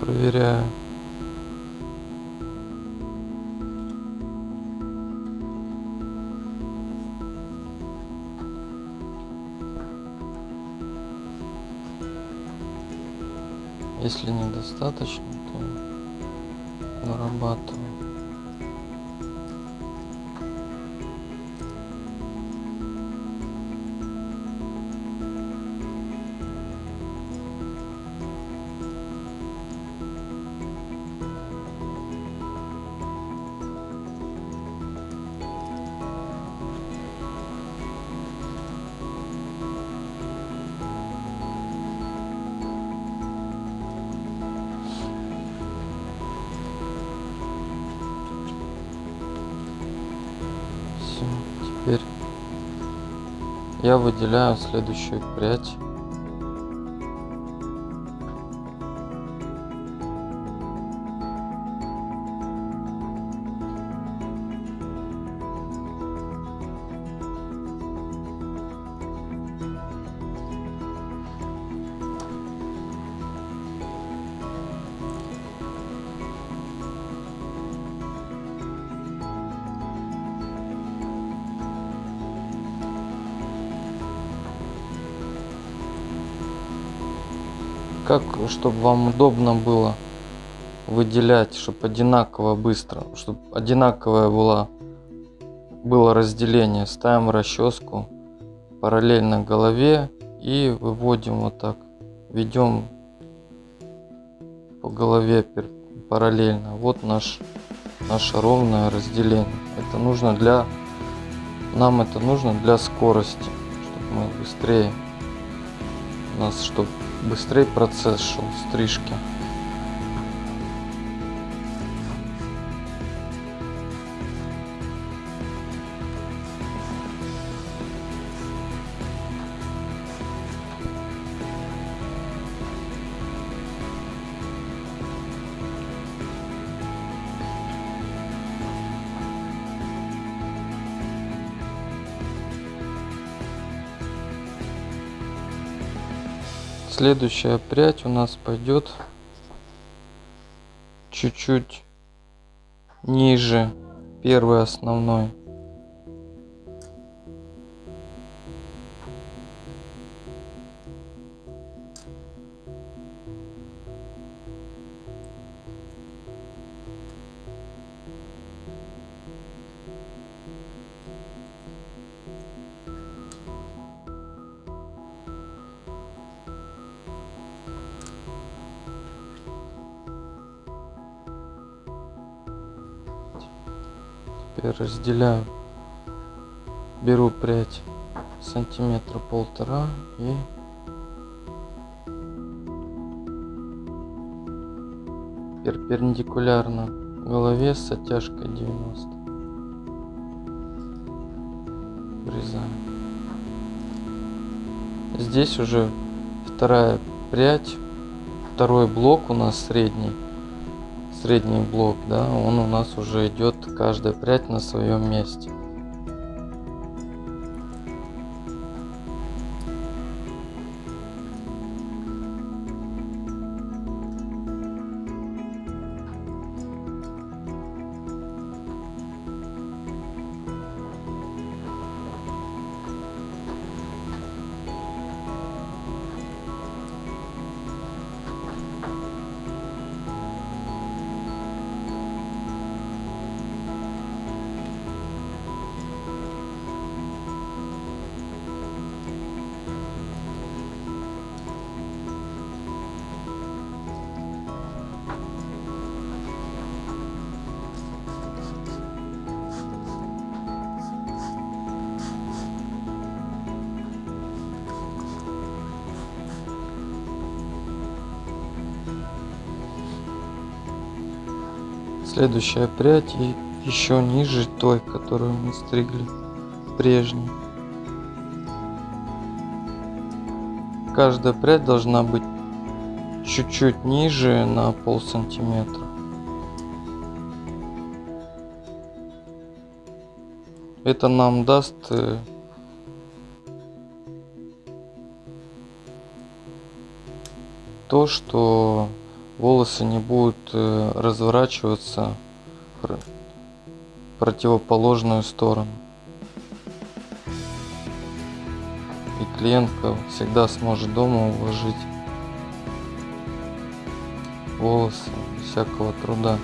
проверяю. Если недостаточно, то нарабатываю. Я выделяю следующую прядь. Как, чтобы вам удобно было выделять, чтобы одинаково быстро, чтобы одинаковое было, было разделение. Ставим расческу параллельно голове и выводим вот так. Ведем по голове параллельно. Вот наш, наше ровное разделение. Это нужно для, нам это нужно для скорости, чтобы мы быстрее, у нас, чтобы быстрее процесс шел стрижки. Следующая прядь у нас пойдет чуть-чуть ниже первой основной. Теперь разделяю. Беру прядь сантиметра полтора и перпендикулярно голове с оттяжкой 90. Врезаем. Здесь уже вторая прядь, второй блок у нас средний средний блок, да, он у нас уже идет каждая прядь на своем месте. следующая прядь и еще ниже той, которую мы стригли прежней. Каждая прядь должна быть чуть-чуть ниже на пол сантиметра. Это нам даст э, то, что волосы не будут э, разворачиваться в противоположную сторону. И клиентка всегда сможет дома уложить волосы всякого труда.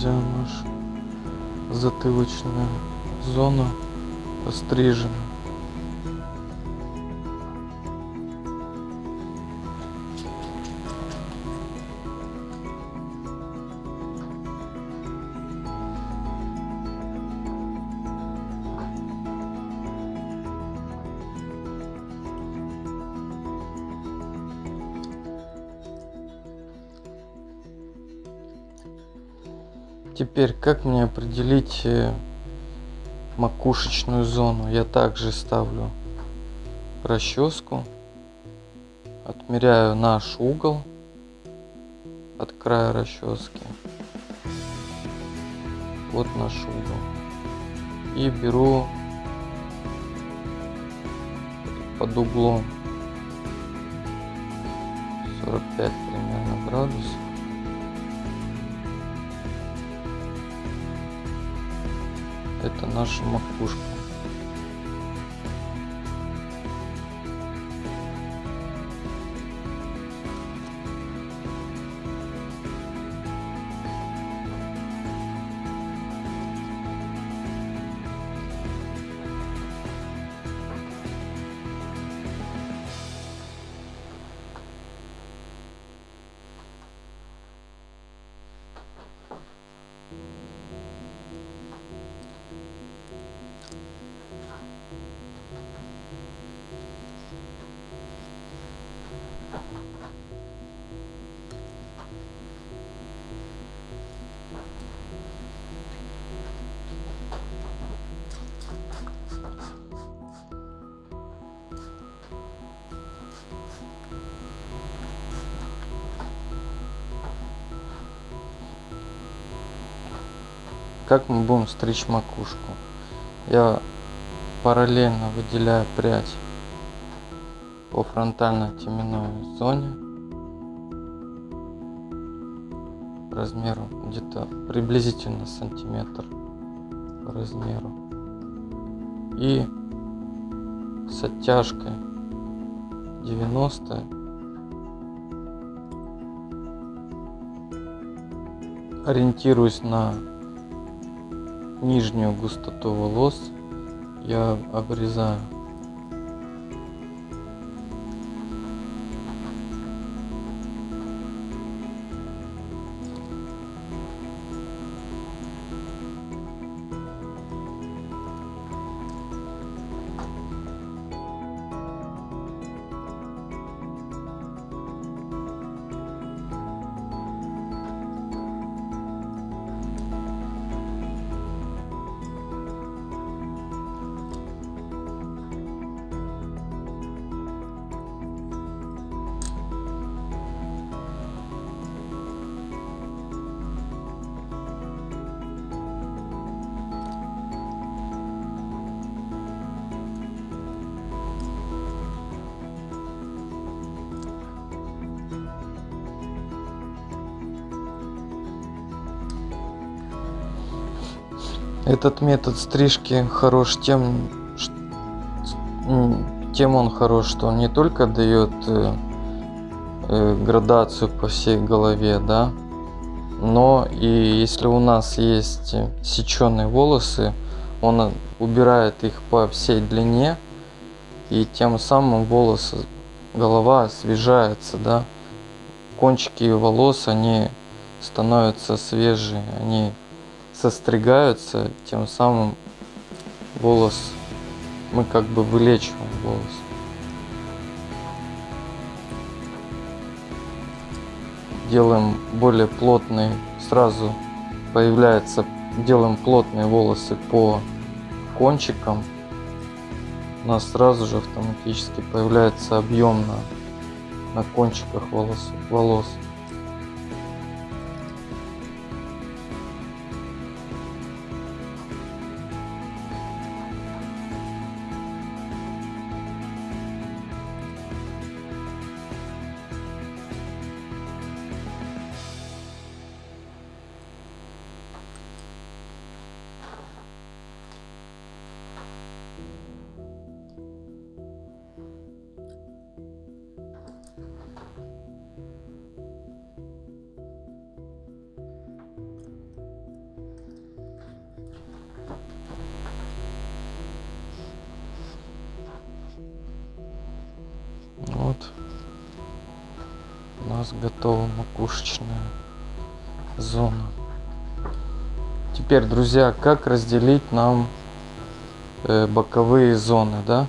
Друзья, наша затылочная зона пострижена. Теперь, как мне определить э, макушечную зону? Я также ставлю расческу, отмеряю наш угол от края расчески. Вот наш угол. И беру под углом 45 примерно градусов это наша макушка. Как мы будем стричь макушку я параллельно выделяю прядь по фронтальной теменной зоне размеру, где-то приблизительно сантиметр по размеру. И с оттяжкой 90 ориентируюсь на нижнюю густоту волос я обрезаю Этот метод стрижки хорош тем, тем он хорош, что он не только дает э, э, градацию по всей голове, да, но и если у нас есть сеченые волосы, он убирает их по всей длине, и тем самым волосы, голова освежается, да, кончики волос, они становятся свежие, они состригаются, тем самым волос, мы как бы вылечиваем волос. Делаем более плотный, сразу появляется, делаем плотные волосы по кончикам, у нас сразу же автоматически появляется объем на, на кончиках волос. волос. Нас готова макушечная зона. Теперь, друзья, как разделить нам э, боковые зоны, да?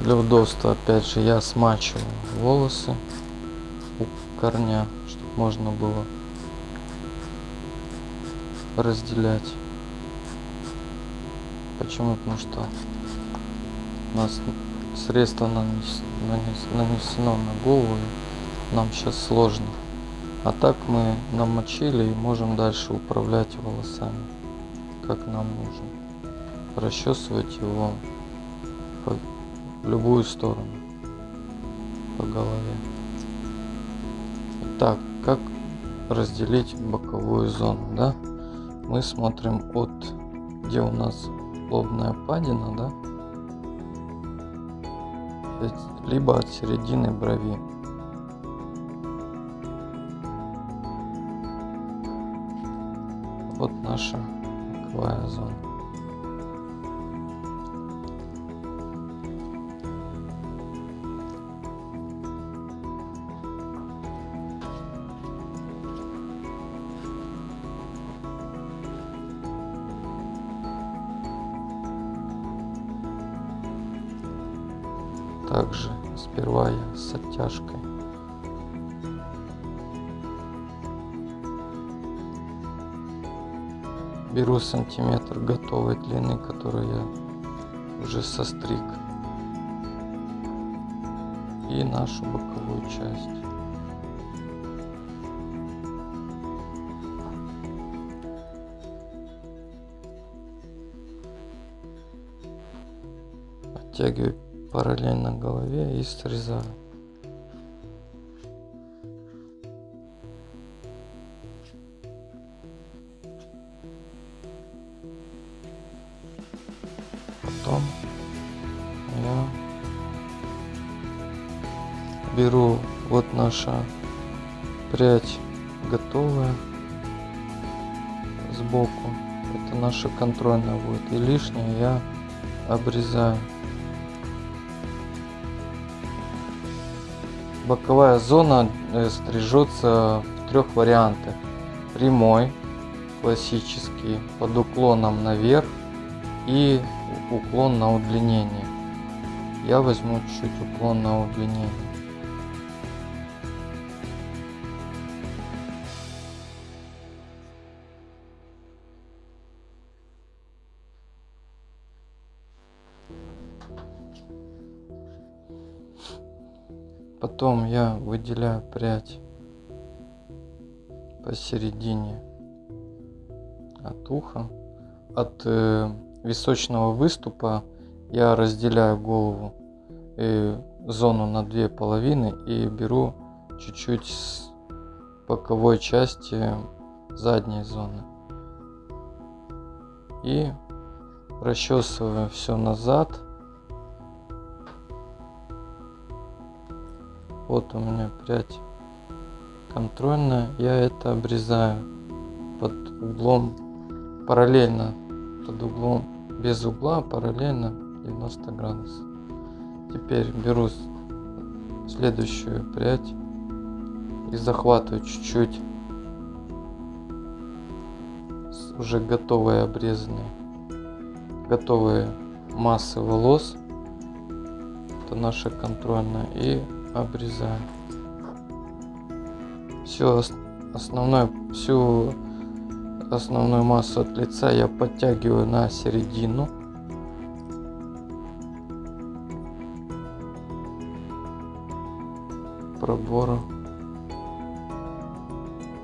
Для удобства, опять же, я смачиваю волосы у корня, чтобы можно было разделять. Почему? Потому что у нас средство нанес, нанес, нанесено на голову, нам сейчас сложно. А так мы намочили и можем дальше управлять волосами, как нам нужно. Расчесывать его по любую сторону по голове. Итак, как разделить боковую зону, да? Мы смотрим от где у нас лобная падина, да, либо от середины брови. Вот наша боковая зона. Также сперва я с оттяжкой. Беру сантиметр готовой длины которую я уже состриг и нашу боковую часть. Оттягиваю параллельно голове и срезаю. Потом я беру вот наша прядь готовая сбоку. Это наша контрольная будет. И лишнее я обрезаю. Боковая зона э, стрижется в трех вариантах. Прямой, классический, под уклоном наверх и уклон на удлинение. Я возьму чуть уклон на удлинение. Потом я выделяю прядь посередине от уха. От э, височного выступа я разделяю голову и э, зону на две половины и беру чуть-чуть с боковой части задней зоны. И расчесываю все назад Вот у меня прядь контрольная. Я это обрезаю под углом параллельно, под углом без угла, параллельно 90 градусов. Теперь беру следующую прядь и захватываю чуть-чуть уже готовые обрезанные, готовые массы волос. Это наша контрольная. И обрезаем. Все основное, всю основную массу от лица я подтягиваю на середину. пробора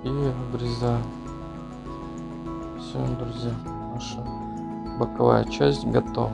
и обрезаю. Все, друзья, наша боковая часть готова.